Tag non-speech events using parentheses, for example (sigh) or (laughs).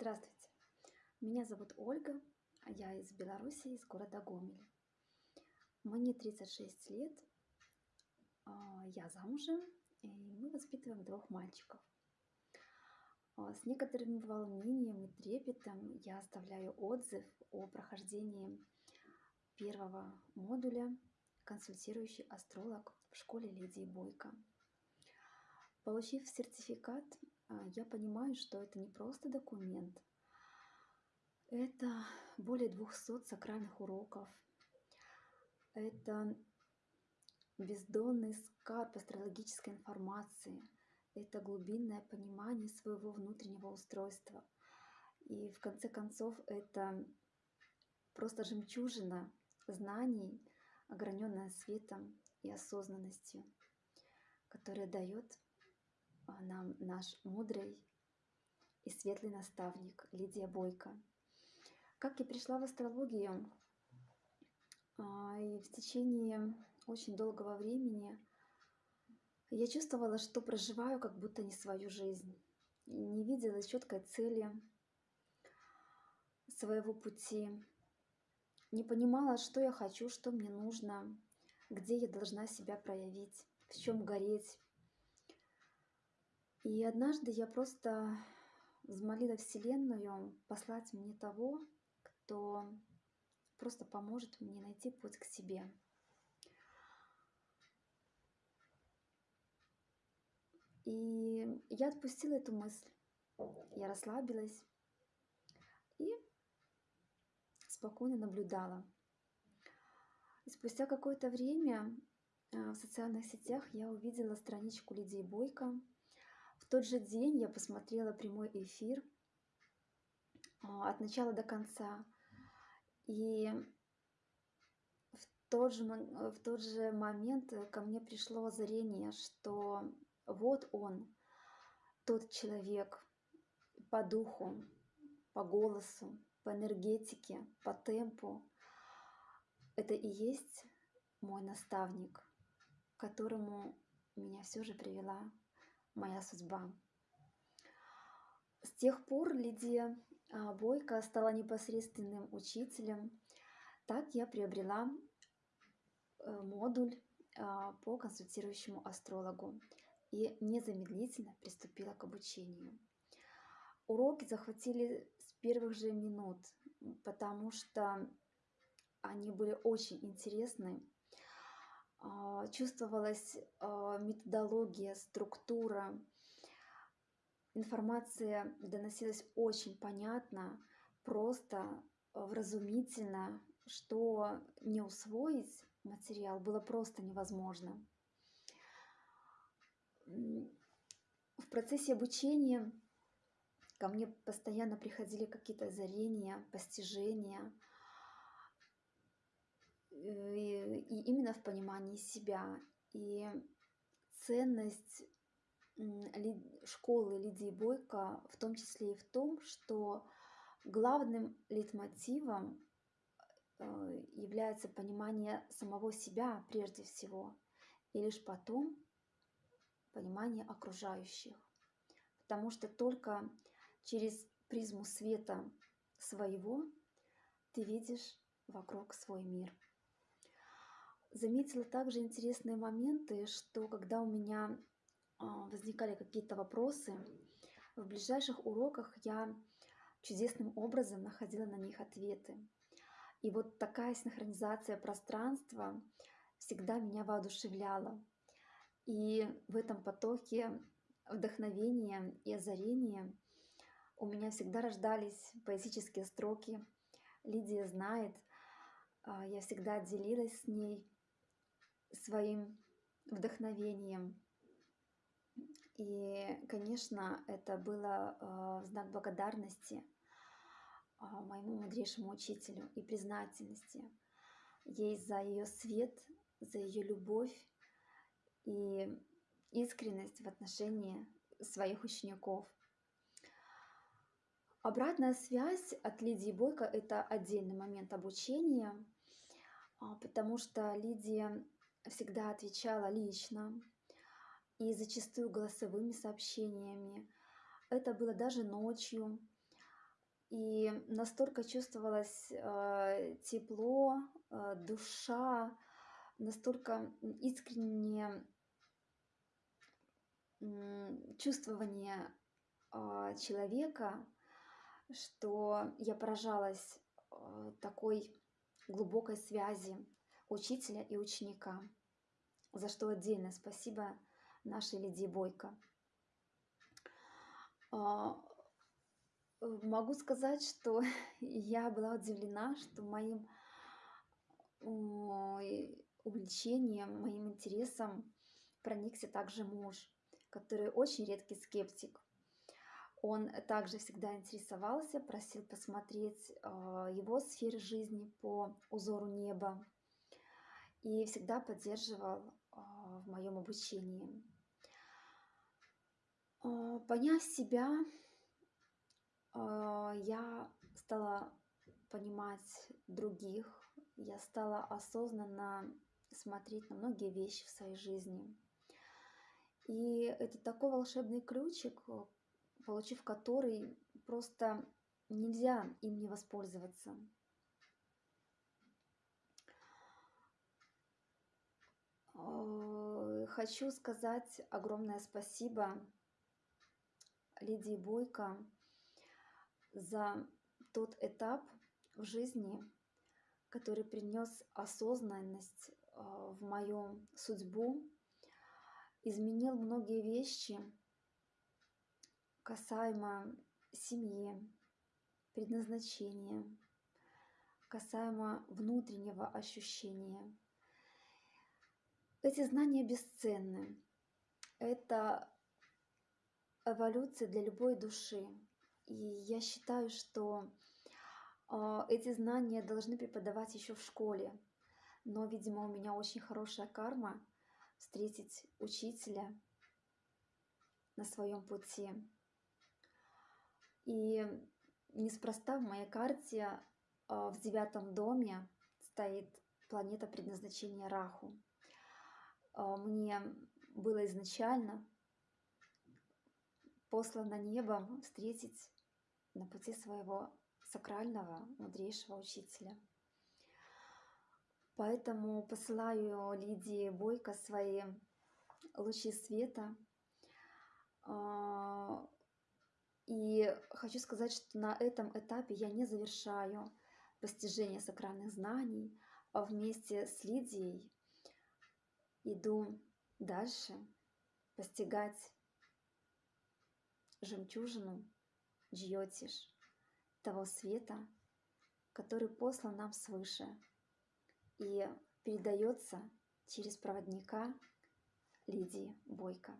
Здравствуйте, меня зовут Ольга, а я из Беларуси, из города Гомель. Мне 36 лет, а, я замужем, и мы воспитываем двух мальчиков. А, с некоторым волнением и трепетом я оставляю отзыв о прохождении первого модуля «Консультирующий астролог» в школе Лидии Бойко. Получив сертификат, я понимаю, что это не просто документ, это более 200 сакральных уроков, это бездонный скарб астрологической информации, это глубинное понимание своего внутреннего устройства. И в конце концов это просто жемчужина знаний, ограненная светом и осознанностью, которая дает а, нам наш мудрый и светлый наставник Лидия Бойко. Как я пришла в астрологию, а, и в течение очень долгого времени я чувствовала, что проживаю как будто не свою жизнь. Не видела четкой цели своего пути. Не понимала, что я хочу, что мне нужно, где я должна себя проявить, в чем гореть, и однажды я просто взмолила Вселенную послать мне того, кто просто поможет мне найти путь к себе. И я отпустила эту мысль. Я расслабилась и спокойно наблюдала. И спустя какое-то время э, в социальных сетях я увидела страничку Лидии Бойко, тот же день я посмотрела прямой эфир а, от начала до конца. И в тот же, в тот же момент ко мне пришло озарение, что вот он, тот человек по духу, по голосу, по энергетике, по темпу. Это и есть мой наставник, к которому меня все же привела моя судьба. С тех пор Лидия а, Бойко стала непосредственным учителем. Так я приобрела э, модуль а, по консультирующему астрологу и незамедлительно приступила к обучению. Уроки захватили с первых же минут, потому что они были очень интересны чувствовалась а, методология, структура. Информация доносилась очень понятно, просто, вразумительно, что не усвоить материал было просто невозможно. В процессе обучения ко мне постоянно приходили какие-то озарения, постижения – Э, и именно в понимании себя. И ценность школы Лидии Бойко в том числе и в том, что главным лейтмотивом э, является понимание самого себя прежде всего, и лишь потом понимание окружающих. Потому что только через призму света своего ты видишь вокруг свой мир. Заметила также интересные моменты, что когда у меня а, возникали какие-то вопросы, в ближайших уроках я чудесным образом находила на них ответы. И вот такая синхронизация пространства всегда меня воодушевляла. И в этом потоке вдохновения и озарения у меня всегда рождались поэтические строки. Лидия знает, а, я всегда делилась с ней своим вдохновением. И, конечно, это было э, в знак благодарности э, моему мудрейшему учителю и признательности ей за ее свет, за ее любовь и искренность в отношении своих учеников. Обратная связь от Лидии Бойко – это отдельный момент обучения, а, потому что Лидия всегда отвечала лично и зачастую голосовыми сообщениями. Это было даже ночью. И настолько чувствовалось э, тепло, э, душа, настолько искреннее чувствование а, человека, что я поражалась а, такой глубокой связи учителя и ученика, за что отдельное спасибо нашей Лидии Бойко. А, могу сказать, что (laughs) я была удивлена, что моим увлечением, моим интересом проникся также муж, который очень редкий скептик. Он также всегда интересовался, просил посмотреть а, его сферы жизни по узору неба и всегда поддерживал а, в моем обучении. А, поняв себя, я стала понимать других, я стала осознанно смотреть на многие вещи в своей жизни. И это такой волшебный ключик, получив который просто нельзя им не воспользоваться. Хочу сказать огромное спасибо Лидии Бойко за тот этап в жизни, который принес осознанность э, в мою судьбу, изменил многие вещи, касаемо семьи, предназначения, касаемо внутреннего ощущения. Эти знания бесценны. Это эволюция для любой души. И я считаю, что э, эти знания должны преподавать еще в школе. Но, видимо, у меня очень хорошая карма встретить учителя на своем пути. И неспроста в моей карте а, в девятом доме стоит планета предназначения Раху. А, мне было изначально послано небом встретить на пути своего сакрального, мудрейшего учителя. Поэтому посылаю Лидии Бойко свои лучи света а, и хочу сказать, что на этом этапе я не завершаю постижение сакральных знаний, а вместе с Лидией иду дальше постигать жемчужину Джьотиш, того света, который послан нам свыше и передается через проводника Лидии Бойко.